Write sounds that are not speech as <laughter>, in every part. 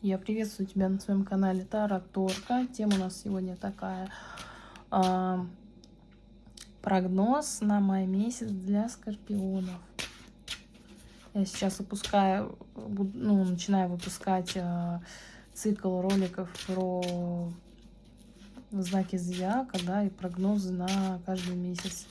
Я приветствую тебя на своем канале Тараторка. Тема у нас сегодня такая. А, прогноз на май месяц для скорпионов. Я сейчас выпускаю, ну, начинаю выпускать а, цикл роликов про знаки зодиака, да, и прогнозы на каждый месяц.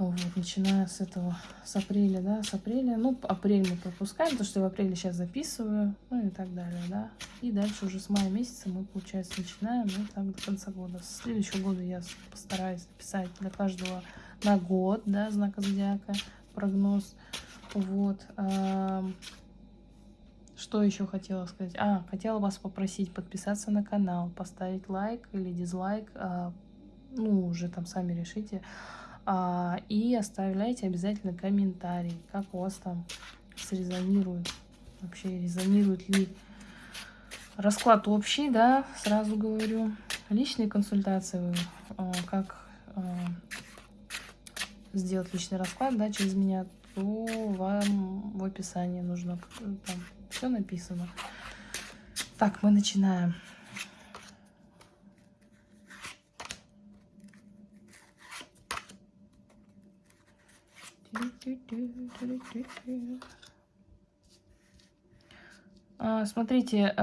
Вот, начиная с этого, с апреля, да, с апреля. Ну, апрель мы пропускаем, потому что я в апреле сейчас записываю, ну и так далее, да. И дальше уже с мая месяца мы, получается, начинаем, ну, так до конца года. С следующего года я постараюсь написать для каждого на год, да, знака зодиака, прогноз. Вот. Что еще хотела сказать? А, хотела вас попросить подписаться на канал, поставить лайк или дизлайк. А, ну, уже там сами решите. А, и оставляйте обязательно комментарий, как у вас там срезонирует. Вообще резонирует ли расклад общий, да, сразу говорю. Личные консультации, а, как а, сделать личный расклад, да, через меня, то вам в описании нужно, там все написано. Так, мы начинаем. А, смотрите,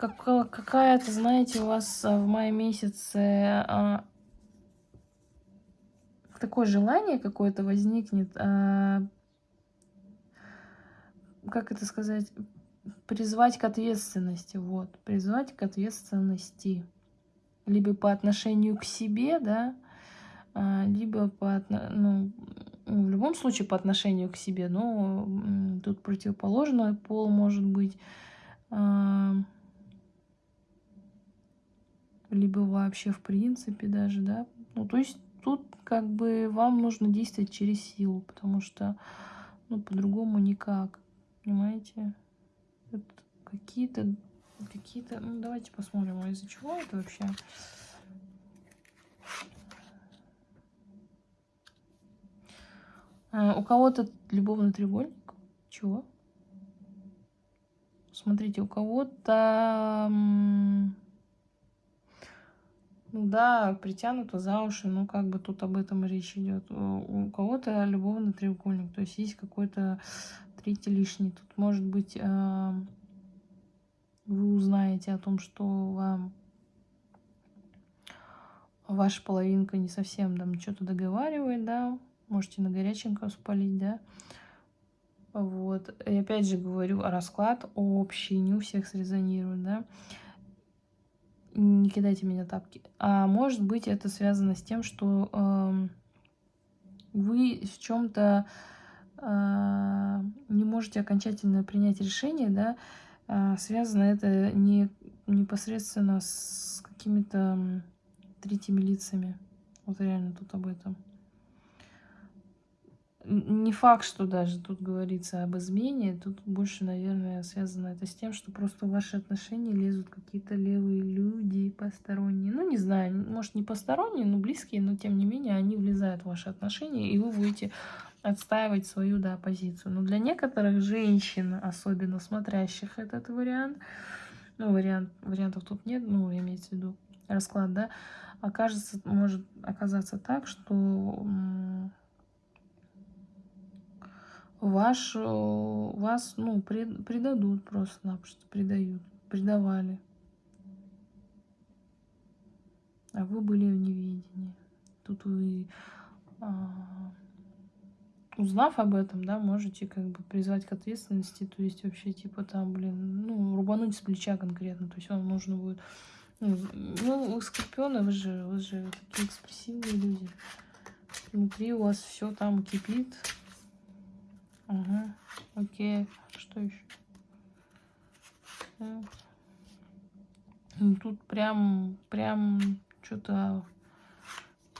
как, какая-то, знаете, у вас в мае месяце а, такое желание какое-то возникнет, а, как это сказать, призвать к ответственности, вот, призвать к ответственности либо по отношению к себе, да, а, либо по, ну, в любом случае по отношению к себе, но тут противоположный пол может быть, а, либо вообще в принципе даже, да, ну, то есть тут как бы вам нужно действовать через силу, потому что, ну, по-другому никак, понимаете? Какие-то какие-то... Ну, давайте посмотрим, а из-за чего это вообще. А, у кого-то любовный треугольник. Чего? Смотрите, у кого-то... Ну да, притянуто за уши, ну как бы тут об этом речь идет. У кого-то любовный треугольник, то есть есть какой-то третий лишний. Тут может быть э, вы узнаете о том, что вам ваша половинка не совсем там что-то договаривает, да, можете на горяченьком спалить, да. Вот. И опять же говорю, расклад общий, не у всех срезонирует, да. Не кидайте меня тапки. А может быть, это связано с тем, что э, вы в чем-то э, не можете окончательно принять решение, да, связано это не непосредственно с какими-то третьими лицами. Вот реально тут об этом. Не факт, что даже тут говорится об измене. Тут больше, наверное, связано это с тем, что просто в ваши отношения лезут какие-то левые люди посторонние. Ну, не знаю, может, не посторонние, но близкие, но тем не менее они влезают в ваши отношения, и вы будете отстаивать свою, да, позицию. Но для некоторых женщин, особенно смотрящих этот вариант, ну, вариант, вариантов тут нет, ну, имеется в виду расклад, да, окажется, может оказаться так, что ваш, вас, ну, пред, предадут просто-напросто, предают, предавали. А вы были в неведении. Тут вы а, узнав об этом, да, можете как бы призвать к ответственности, то есть вообще типа там, блин, ну, рубануть с плеча конкретно, то есть вам нужно будет, ну, ну вы скорпионы, вы же, вы же такие экспрессивные люди, внутри у вас все там кипит, ага, окей, что еще? Ну, тут прям, прям что-то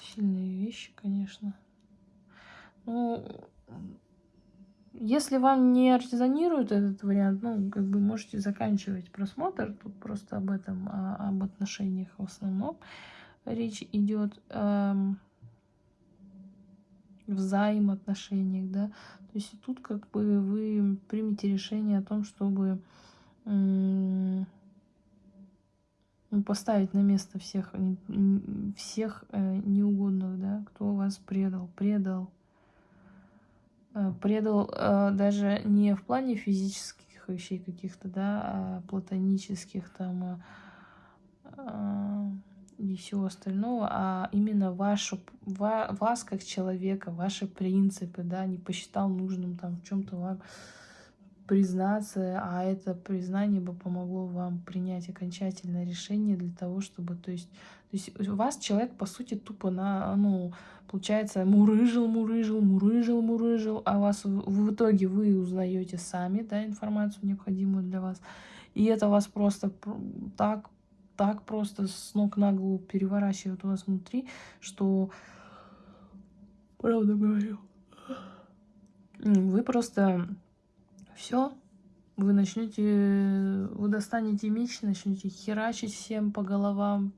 сильные вещи, конечно. Ну, если вам не резонирует этот вариант, ну, как бы можете заканчивать просмотр. Тут просто об этом, а, об отношениях в основном речь идет. Эм, взаимоотношениях, да. То есть тут как бы вы примете решение о том, чтобы ну, поставить на место всех, всех э, неугодных, да, кто вас предал, предал. Э, предал э, даже не в плане физических вещей каких-то, да, а платонических там и всего остального, а именно вашу, вас как человека, ваши принципы, да, не посчитал нужным там в чем-то вам признаться, а это признание бы помогло вам принять окончательное решение для того, чтобы, то есть, то есть у вас человек, по сути, тупо на, ну, получается, мурыжил, мурыжил, мурыжил, мурыжил, а вас в, итоге вы узнаете сами, да, информацию необходимую для вас, и это вас просто так так просто с ног на голову переворачивает у вас внутри, что, правда говорю, вы просто все, вы начнете, вы достанете меч, начнете херачить всем по головам,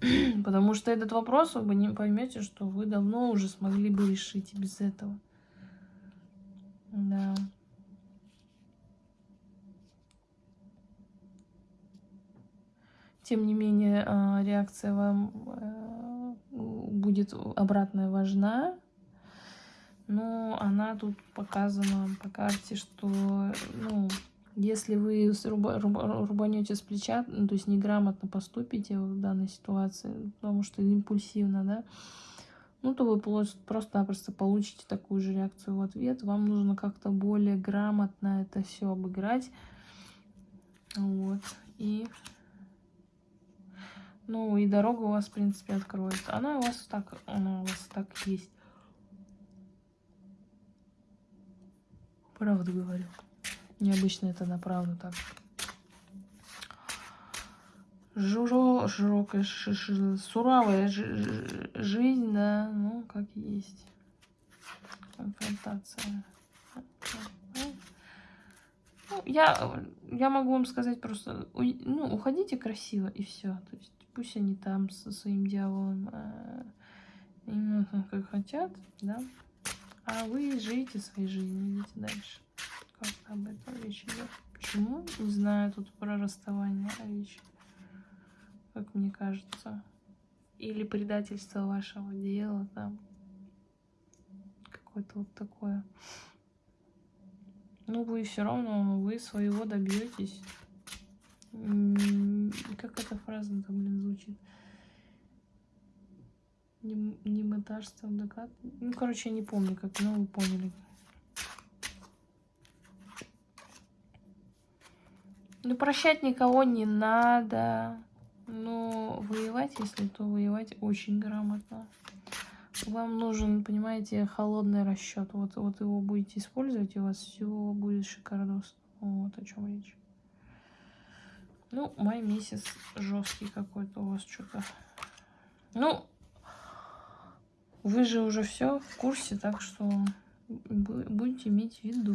<clears throat> потому что этот вопрос вы не поймете, что вы давно уже смогли бы решить без этого. Да. Тем не менее, а, реакция вам э, будет обратная важна. Но она тут показана по карте, что ну, если вы руба, руба, рубанете с плеча, ну, то есть неграмотно поступите в данной ситуации, потому что импульсивно, да, ну, то вы просто-напросто получите такую же реакцию в ответ. Вам нужно как-то более грамотно это все обыграть. Вот. И ну, и дорога у вас, в принципе, откроется. Она у вас так, она у вас так есть. Правду говорю. Необычно это на правду так. Журо, широкая, суровая жизнь, да, ну, как есть. Конфронтация. Ну, я, я могу вам сказать просто, ну, уходите красиво и все. То есть Пусть они там со своим дьяволом э, именно как хотят, да. А вы живите своей жизнью, идите дальше. Как об этом речь идет? Почему? Не знаю, тут про расставание речь. Как мне кажется. Или предательство вашего дела там. Какое-то вот такое. Ну, вы все равно, вы своего добьетесь как эта фраза там, блин, звучит? Не, не мытарство, докат. Ну, короче, я не помню, как, но вы поняли. Ну, прощать никого не надо. Но воевать, если то воевать очень грамотно. Вам нужен, понимаете, холодный расчет. Вот, вот его будете использовать, и у вас все будет шикардос. Вот о чем речь. Ну, май месяц жесткий какой-то у вас что-то. Ну, вы же уже все в курсе, так что будете иметь в виду.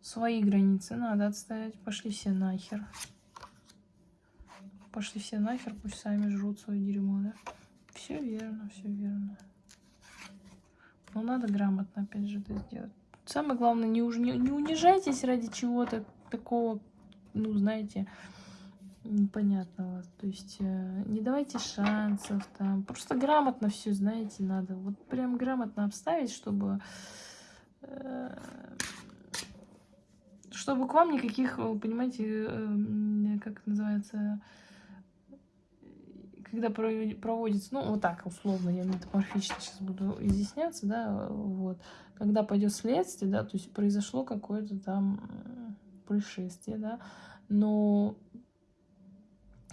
Свои границы надо отставить. Пошли все нахер. Пошли все нахер, пусть сами жрут свое дерьмо, да? Все верно, все верно. Но надо грамотно, опять же, это сделать. Самое главное, не, уж, не, не унижайтесь ради чего-то такого, ну, знаете, непонятного. То есть э, не давайте шансов там. Просто грамотно все, знаете, надо. Вот прям грамотно обставить, чтобы... Э, чтобы к вам никаких, понимаете, э, как это называется, когда проводится, ну, вот так, условно, я метаморфично сейчас буду изъясняться, да, вот, когда пойдет следствие, да, то есть произошло какое-то там происшествие, да, но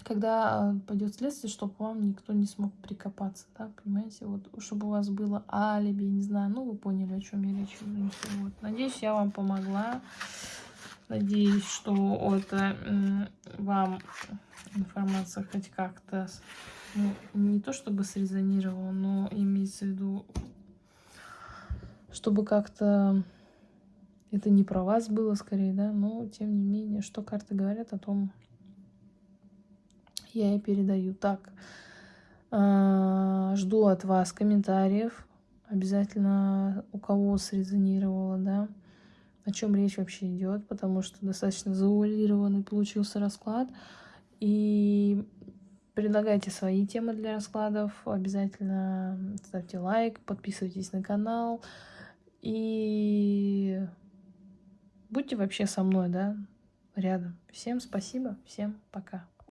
когда пойдет следствие, чтобы вам никто не смог прикопаться, да, понимаете, вот, чтобы у вас было алиби, не знаю, ну, вы поняли, о чем я речь веду, вот. Надеюсь, я вам помогла, надеюсь, что это вам информация хоть как-то, ну, не то чтобы срезонировала, но имеется в виду, чтобы как-то это не про вас было скорее, да, но тем не менее, что карты говорят о том, я и передаю. Так, а, жду от вас комментариев. Обязательно у кого срезонировало, да, о чем речь вообще идет, потому что достаточно завуалированный получился расклад. И предлагайте свои темы для раскладов. Обязательно ставьте лайк, подписывайтесь на канал. И будьте вообще со мной, да, рядом. Всем спасибо, всем пока.